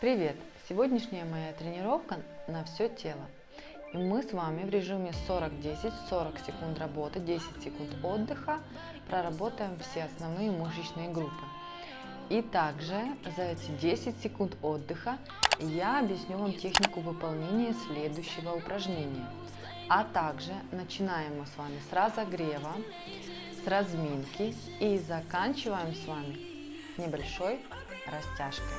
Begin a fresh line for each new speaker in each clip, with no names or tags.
Привет! Сегодняшняя моя тренировка на все тело. И мы с вами в режиме 40-10, 40 секунд работы, 10 секунд отдыха проработаем все основные мышечные группы. И также за эти 10 секунд отдыха я объясню вам технику выполнения следующего упражнения. А также начинаем мы с вами с разогрева, с разминки и заканчиваем с вами небольшой растяжкой.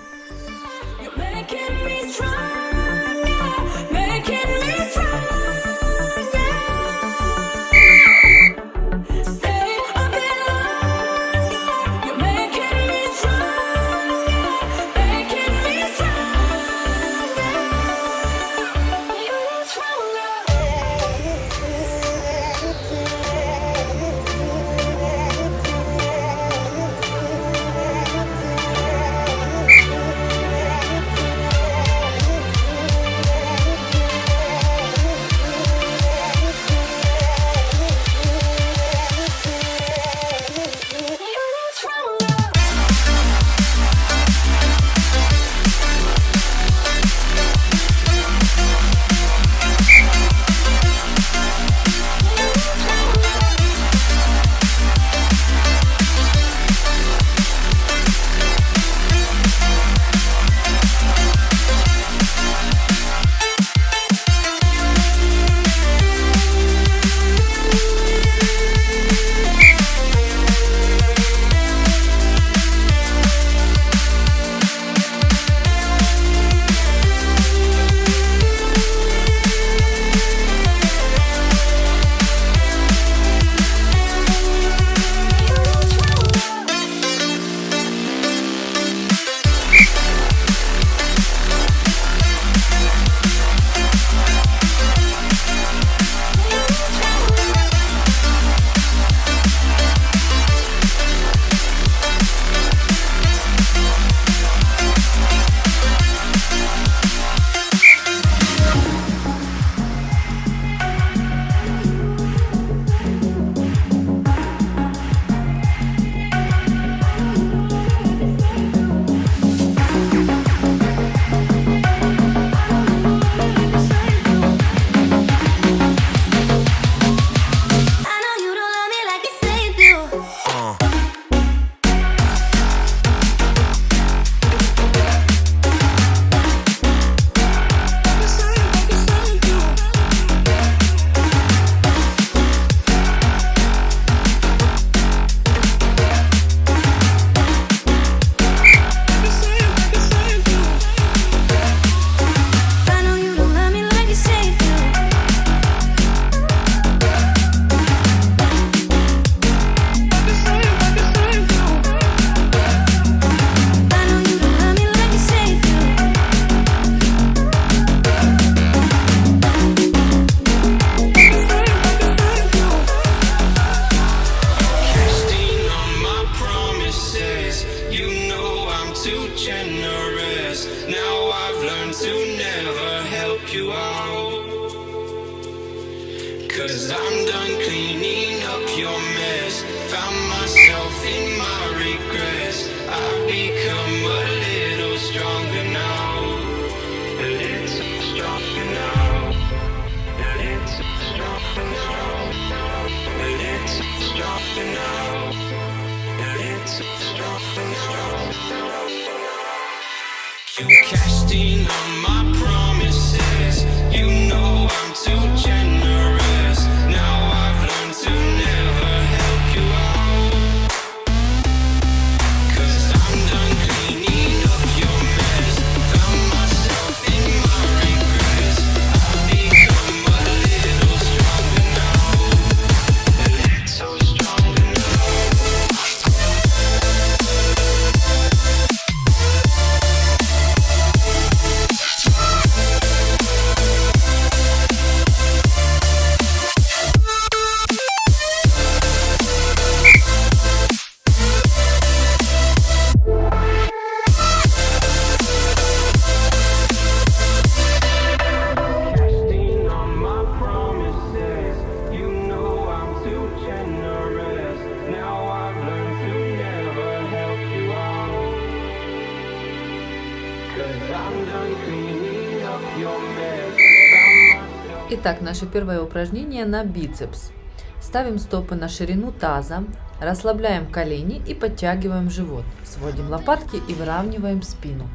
Итак, наше первое упражнение на бицепс. Ставим стопы на ширину таза, расслабляем колени и подтягиваем живот. Сводим лопатки и выравниваем спину.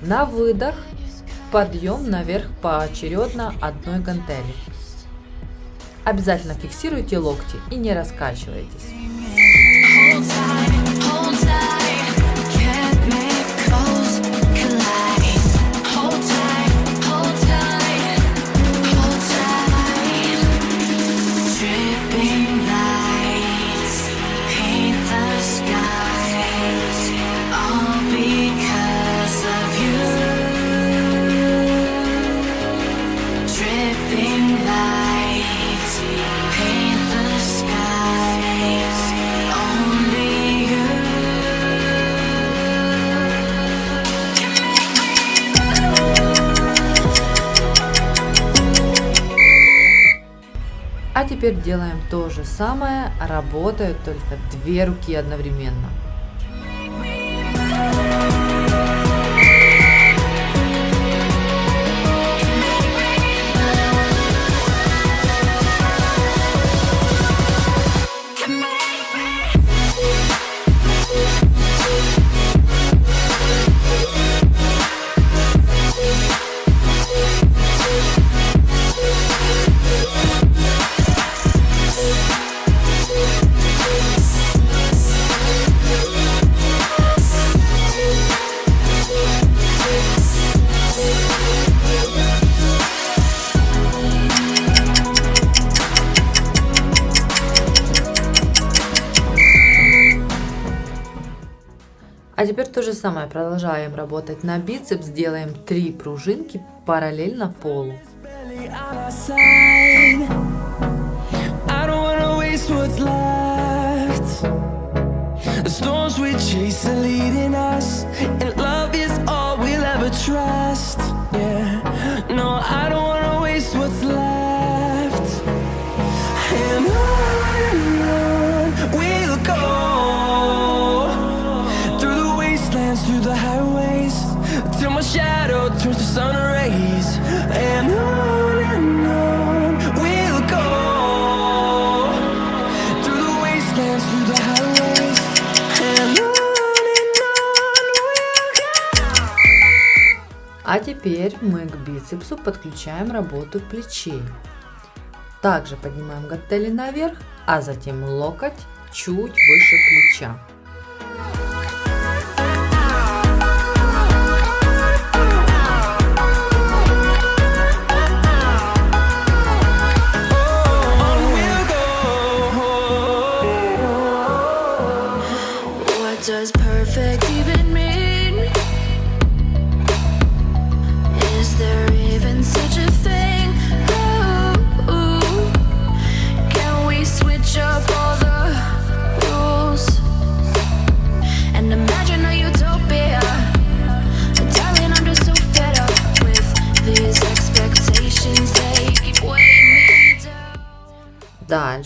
На выдох подъем наверх поочередно одной гантели. Обязательно фиксируйте локти и не раскачивайтесь. Теперь делаем то же самое, работают только две руки одновременно. Же самое. Продолжаем работать на бицепс. Делаем три пружинки параллельно полу. Yeah, no, I don't теперь мы к бицепсу подключаем работу плечей. Также поднимаем гантели наверх, а затем локоть чуть выше плеча.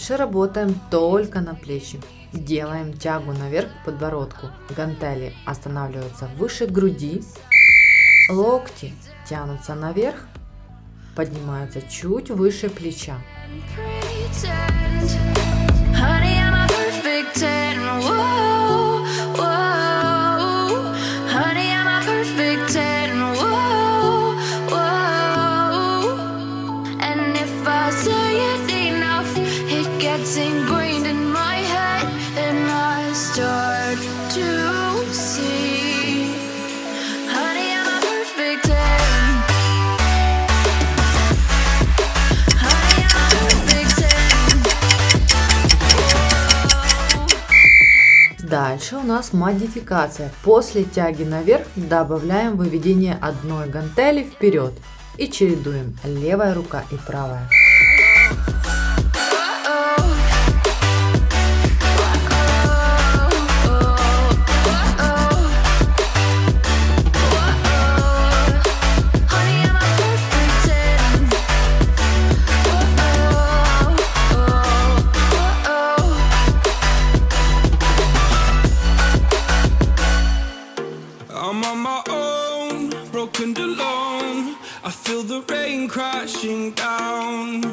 Дальше работаем только на плечи. Делаем тягу наверх к подбородку. Гантели останавливаются выше груди. Локти тянутся наверх. Поднимаются чуть выше плеча. Нас модификация. После тяги наверх добавляем выведение одной гантели вперед и чередуем левая рука и правая.
Down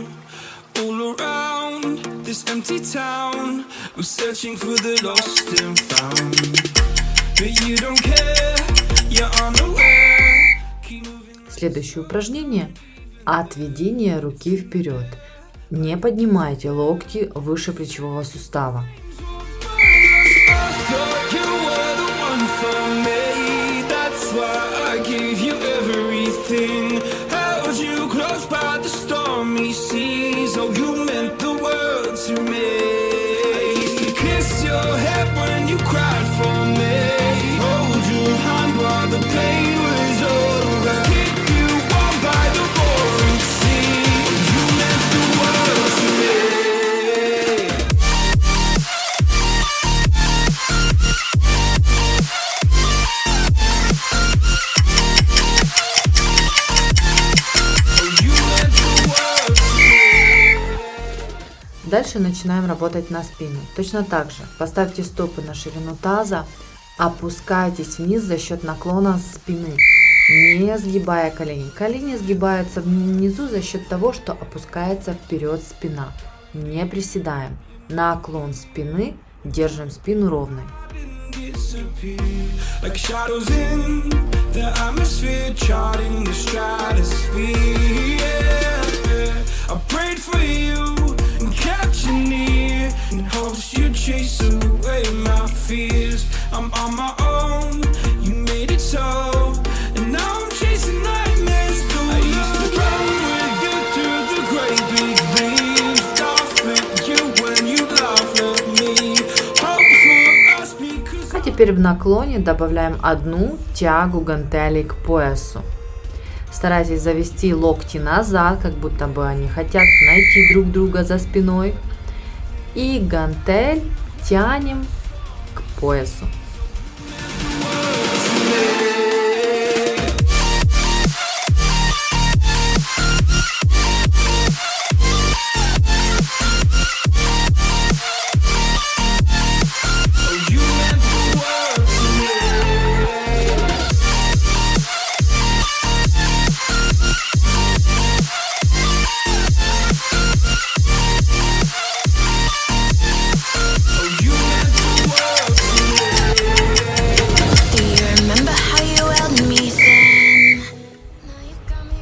all around this empty town. We're searching for the lost and found. But you don't care, you're unaware.
Следующее упражнение – отведение руки вперед. Не поднимайте локти выше плечевого сустава.
I
Дальше начинаем работать на спину. Точно так же поставьте стопы на ширину таза, опускайтесь вниз за счет наклона спины, не сгибая колени. Колени сгибаются внизу за счет того, что опускается вперед спина. Не приседаем. Наклон спины, держим спину ровной.
I prayed for you you near in hopes you'd chase away my fears. I'm on my own, you made it so, and now I'm chasing nightmares. I used to run with you through the great big leaves, laugh at you when you laugh at me. Hope for us because.
А теперь в наклоне добавляем одну тягу гантелей к поясу. Старайтесь завести локти назад, как будто бы они хотят найти друг друга за спиной. И гантель тянем к поясу.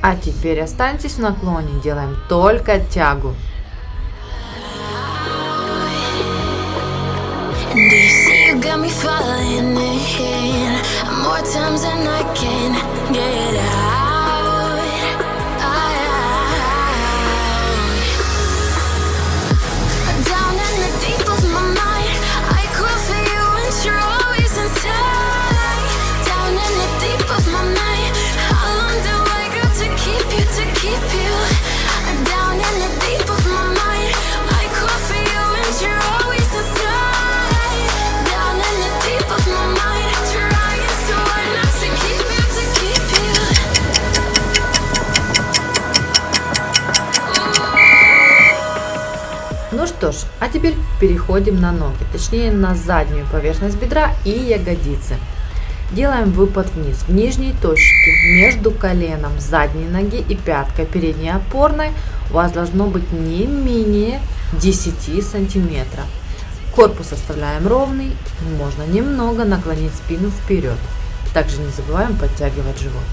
А теперь останьтесь в наклоне, делаем только тягу.
More times than I can get out?
Что ж, а теперь переходим на ноги, точнее на заднюю поверхность бедра и ягодицы. Делаем выпад вниз, в нижней точке между коленом задней ноги и пяткой передней опорной у вас должно быть не менее 10 сантиметров. Корпус оставляем ровный, можно немного наклонить спину вперед. Также не забываем подтягивать живот.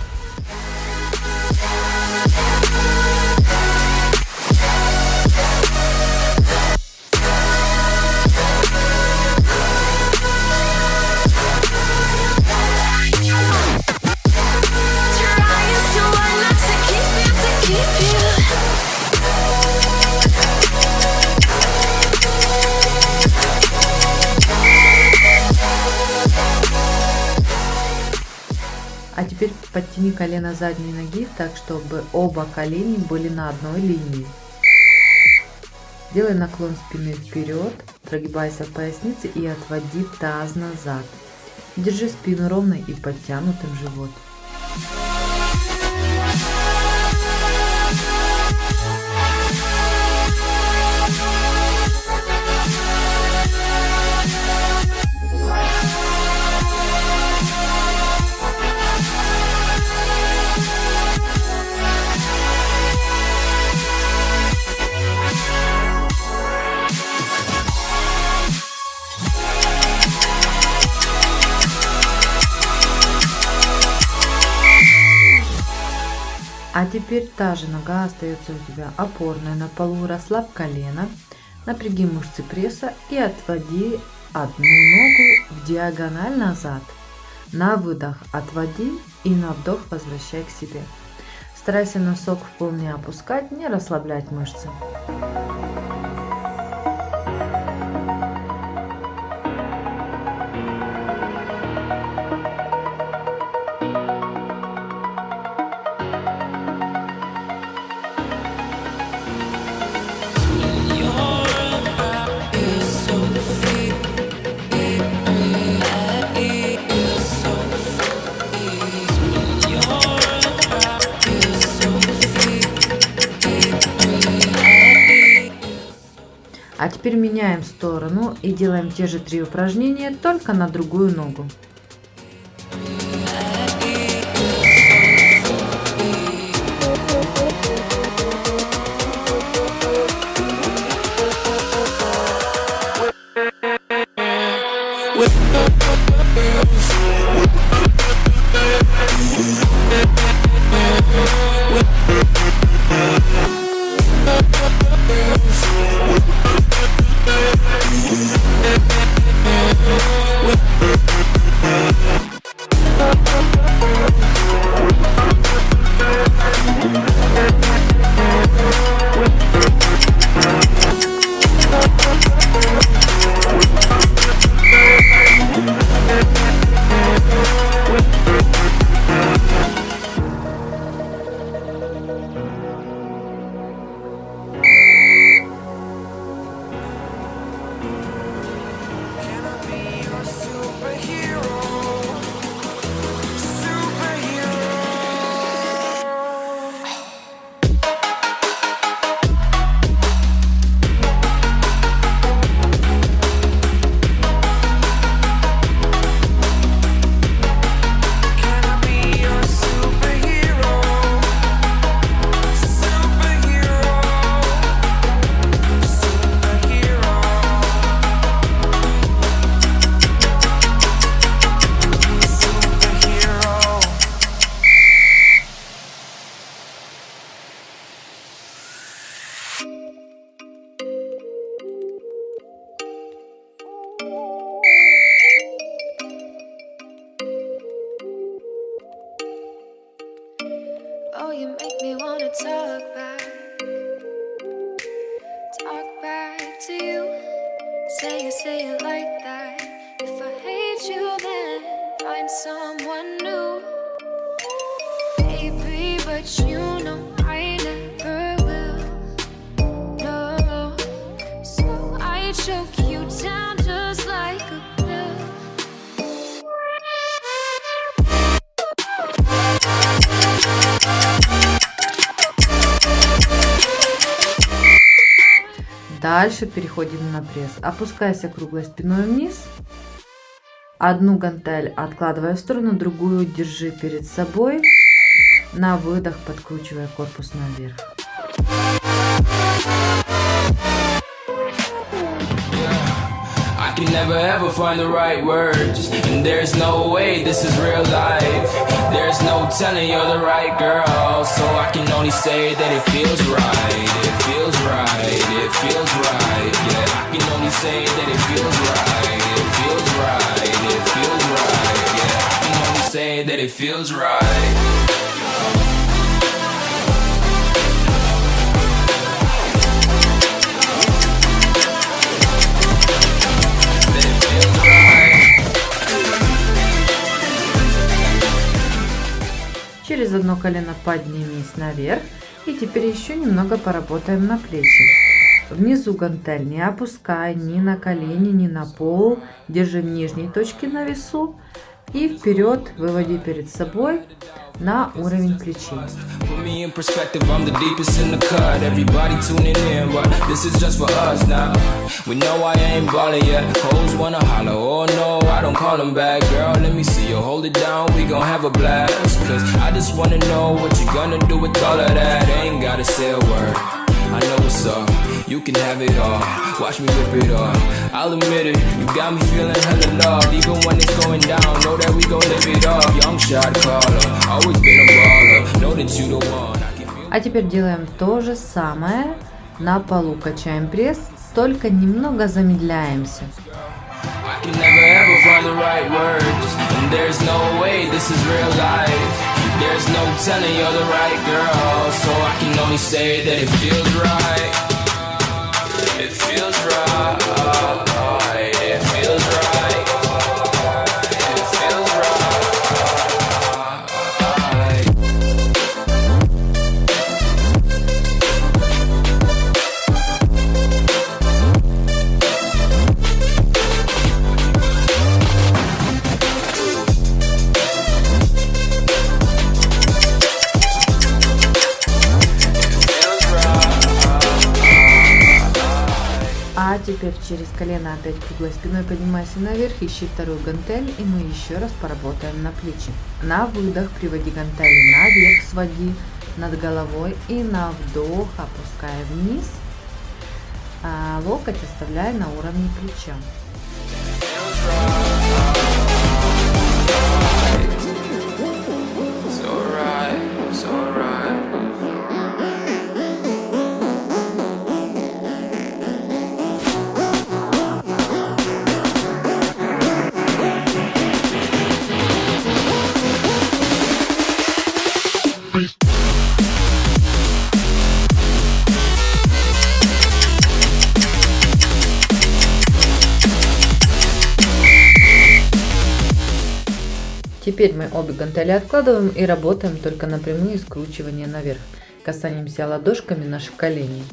Подтяни колено задней ноги так, чтобы оба колени были на одной линии. Делай наклон спины вперед, прогибайся в пояснице и отводи таз назад. Держи спину ровной и подтянутым живот. А теперь та же нога остается у тебя опорная на полу, расслабь колено, напряги мышцы пресса и отводи одну ногу в диагональ назад. На выдох отводи и на вдох возвращай к себе. Старайся носок в пол не опускать, не расслаблять мышцы. Теперь меняем сторону и делаем те же три упражнения, только на другую ногу.
Can
Дальше переходим на пресс. Опускайся круглой спиной вниз. Одну гантель откладывая в сторону, другую держи перед собой. На выдох подкручивая корпус наверх.
Never ever find the right words. And there's no way this is real life. There's no telling you're the right girl. So I can only say that it feels right. It feels right. It feels right. Yeah, I can only say that it feels right. It feels right. It feels right. Yeah, I can only say that it feels right.
Через одно колено поднимись наверх. И теперь еще немного поработаем на плечи. Внизу гантель не опускай ни на колени, ни на пол. Держи в нижней точке на весу. И вперед выводи перед собой на уровень плечей.
I oh know what's up, you can have it all. Watch me rip it off. I'll admit it, you got me feeling hella loved.
А теперь делаем то же самое. На полу качаем пресс, только немного замедляемся.
There's no telling you're the right girl. So I can only say that it feels right.
Теперь через колено опять круглой спиной поднимайся наверх, ищи вторую гантель, и мы еще раз поработаем на плечи. На выдох приводи гантели наверх, своди над головой, и на вдох опускай вниз, а локоть оставляй на уровне плеча. Обе гантели откладываем и работаем только на прямые скручивания наверх. Касаемся ладошками наших коленей.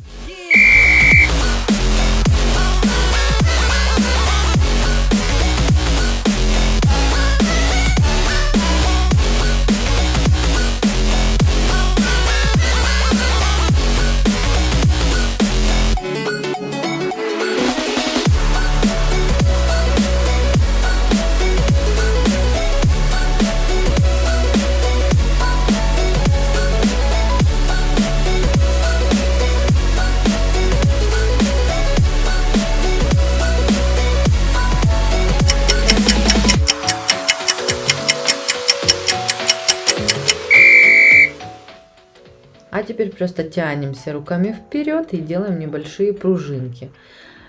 Теперь просто тянемся руками вперед и делаем небольшие пружинки.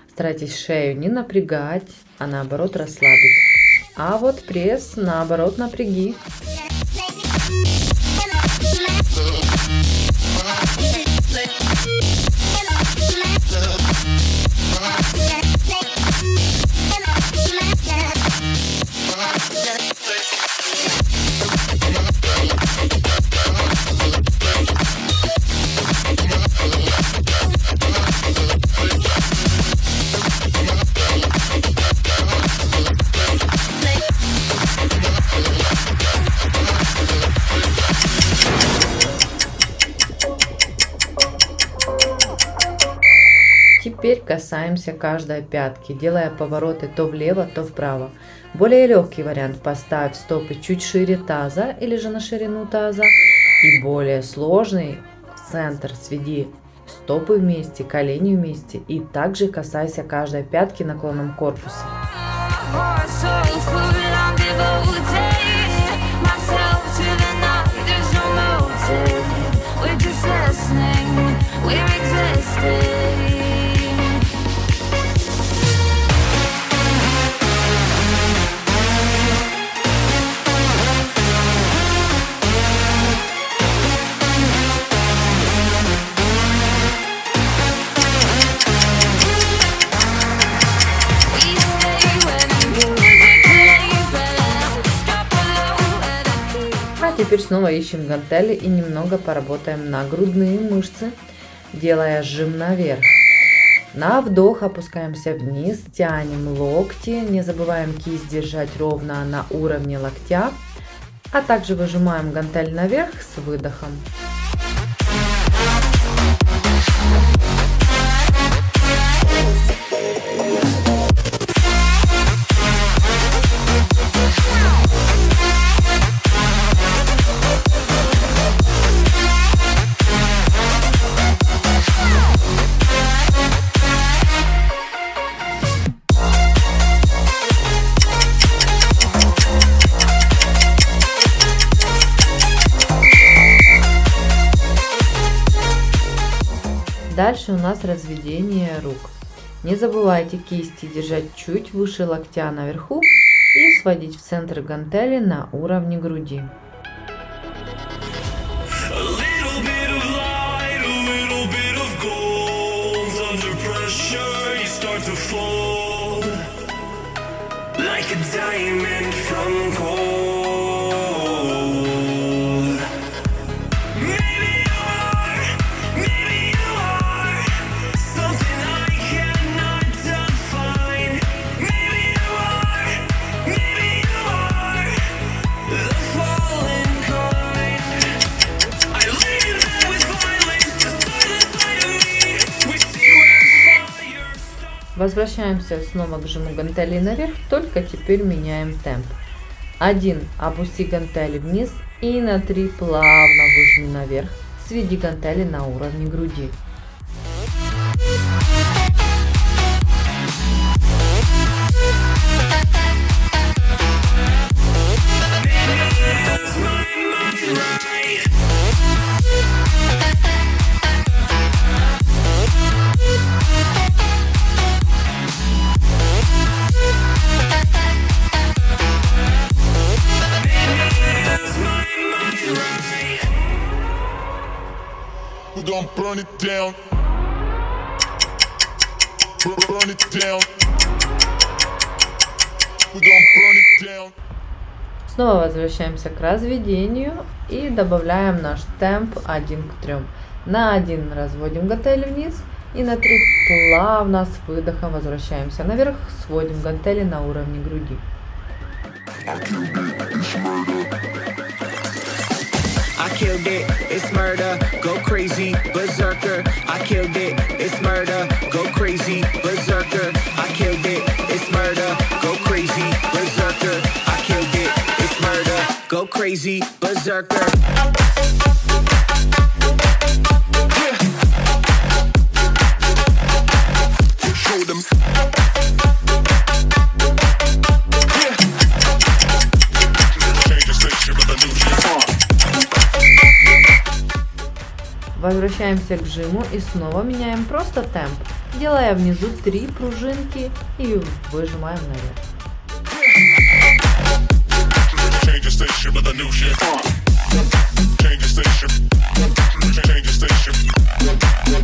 Старайтесь шею не напрягать, а наоборот расслабить. А вот пресс наоборот напряги. Касаемся каждой пятки, делая повороты то влево, то вправо. Более легкий вариант поставь стопы чуть шире таза или же на ширину таза. И более сложный в центр сведи стопы вместе, колени вместе. И также касайся каждой пятки наклоном корпуса. Снова ищем гантели и немного поработаем на грудные мышцы, делая сжим наверх. На вдох опускаемся вниз, тянем локти, не забываем кисть держать ровно на уровне локтя, а также выжимаем гантель наверх с выдохом. Дальше у нас разведение рук. Не забывайте кисти держать чуть выше локтя наверху и сводить в центр гантели на уровне груди.
A little bit
Возвращаемся снова к жиму гантелей наверх, только теперь меняем темп. Один. Опусти гантели вниз и на три плавно выжми наверх. Сведи гантели на уровне груди.
Burn it down. Burn, burn it down. We gon' burn it down.
Снова возвращаемся к разведению и добавляем наш темп 1 к 3. На 1 разводим гантели вниз и на 3 плавно с выдохом возвращаемся наверх, сводим гантели на уровне груди.
I killed it, it's murder, go crazy, berserker. Crazy, berserker.
Show them.
Возвращаемся к жиму и снова меняем просто темп, делая внизу 3 пружинки и выжимаем наверх.
Station with a new shit. Change the station. Change the station.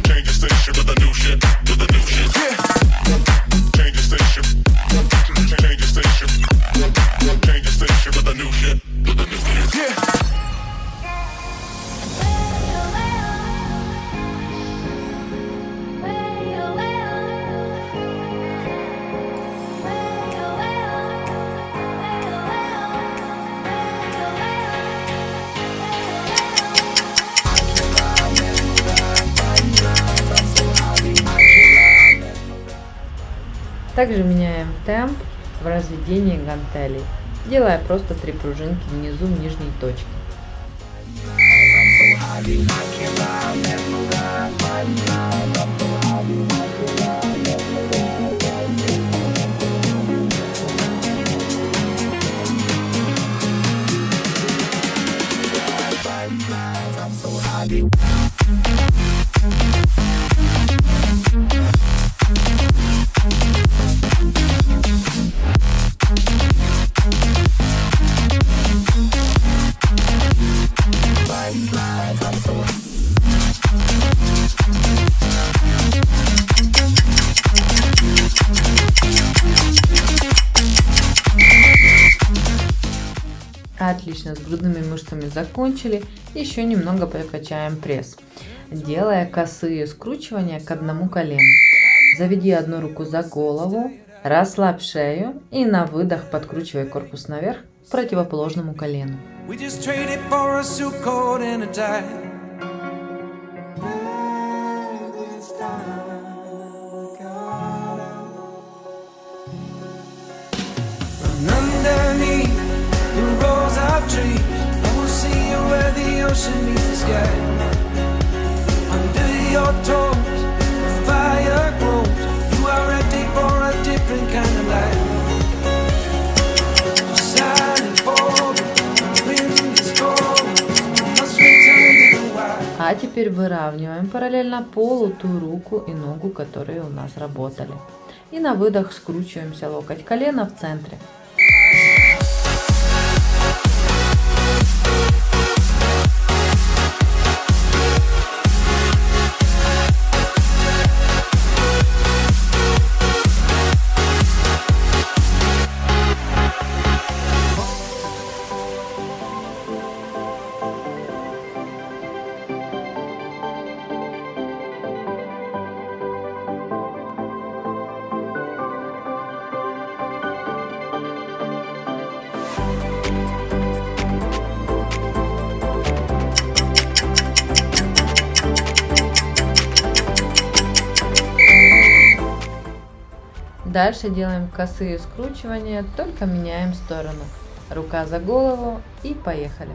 Change the station with a new shit. With a new shit. Change
Также меняем темп в разведении гантелей, делая просто 3 пружинки внизу в нижней точке. С грудными мышцами закончили. Еще немного прокачаем пресс, делая косые скручивания к одному колену. Заведи одну руку за голову, расслабь шею и на выдох подкручивай корпус наверх к противоположному колену.
We just traded for a suit coat and a tie.
А теперь выравниваем параллельно полу ту руку и ногу, которые у нас работали. И на выдох скручиваемся локоть колена в центре. Дальше делаем косые скручивания, только меняем сторону. Рука за голову и поехали.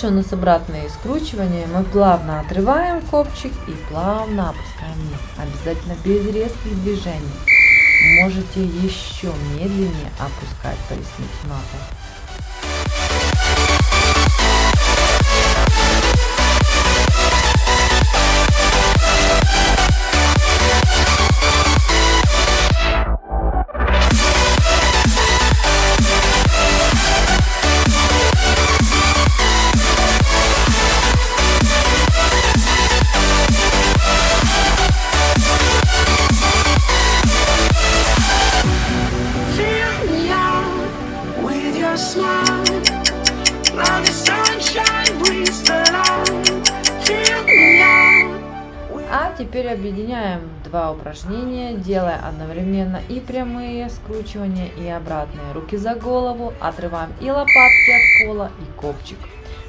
Дальше у нас обратное скручивание. Мы плавно отрываем копчик и плавно опускаем вниз. Обязательно без резких движений. Можете еще медленнее опускать поясницу на пол. Упражнения, делая одновременно и прямые скручивания, и обратные. Руки за голову, отрываем и лопатки от пола, и копчик.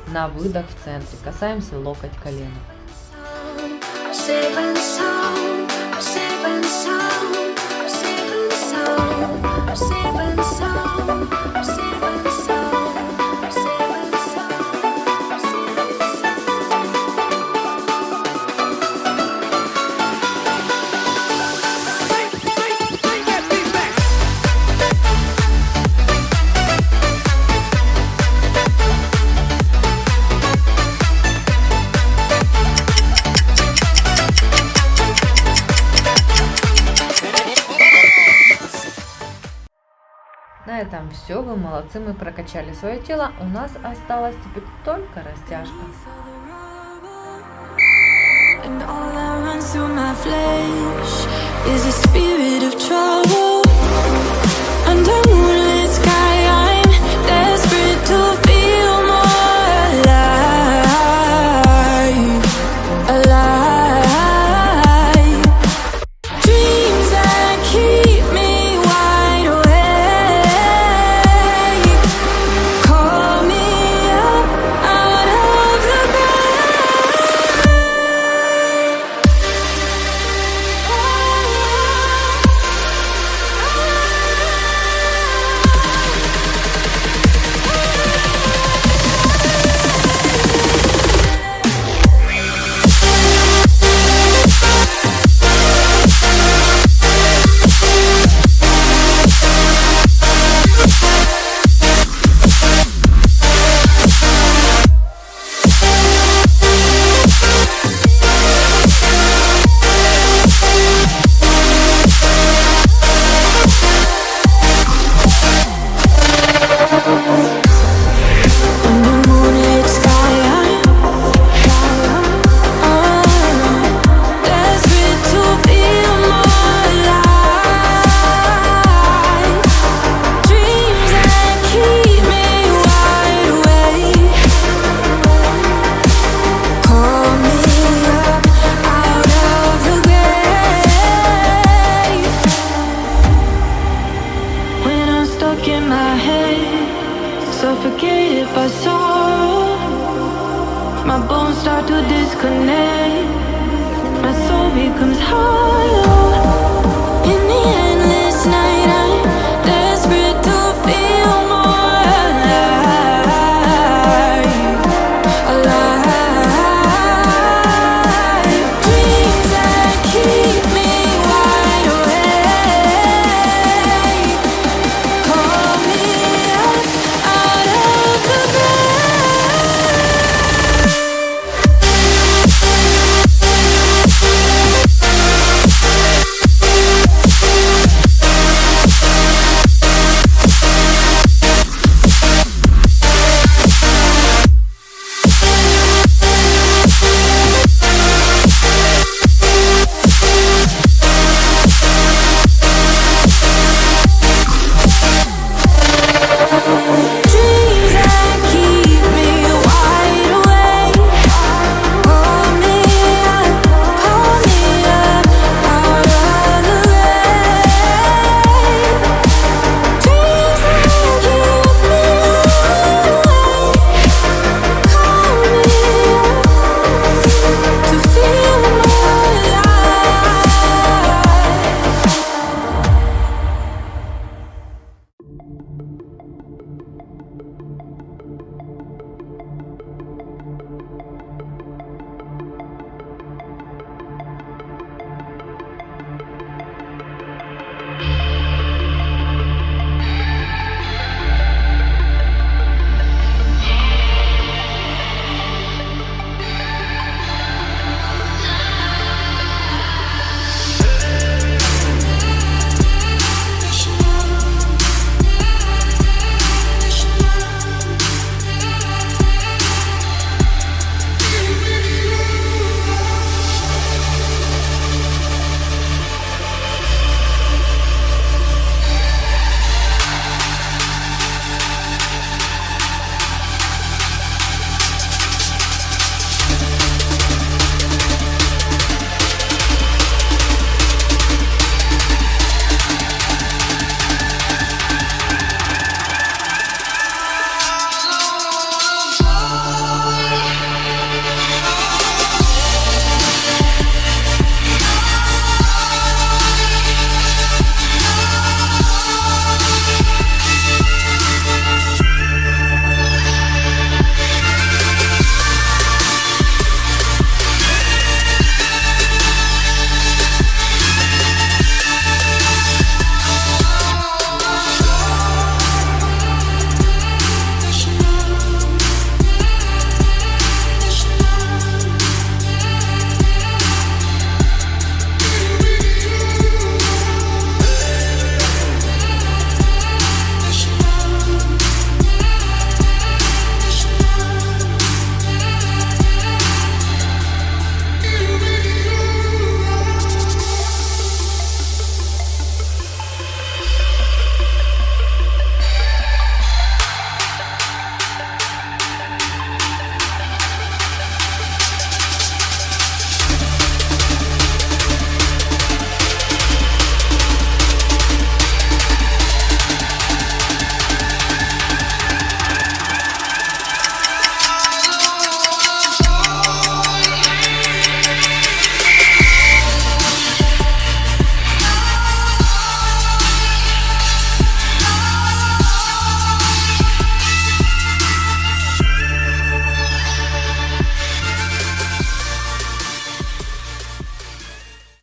На выдох в центре. Касаемся локоть колена.
Safe and sound, safe and sound, safe and
все, вы молодцы, мы прокачали свое тело, у нас осталась теперь только растяжка.
And moonlit